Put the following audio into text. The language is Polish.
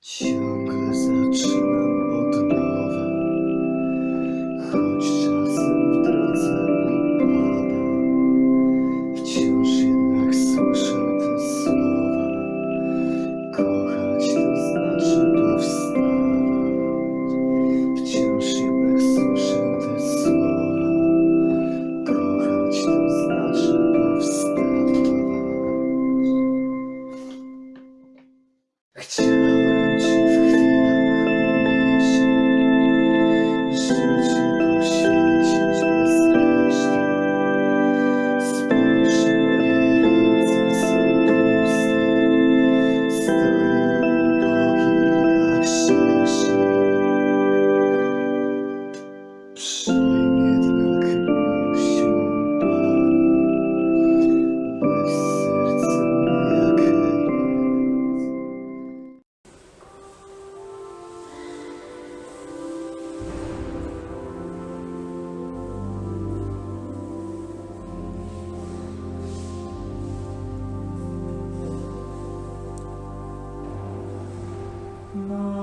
Ciągle zaczynam od nowa, choć czasem w drodze upadam. Wciąż jednak słyszę te słowa. Kochać to znaczy powstawać. Wciąż jednak słyszę te słowa. Kochać to znaczy powstawać. Chciałem No.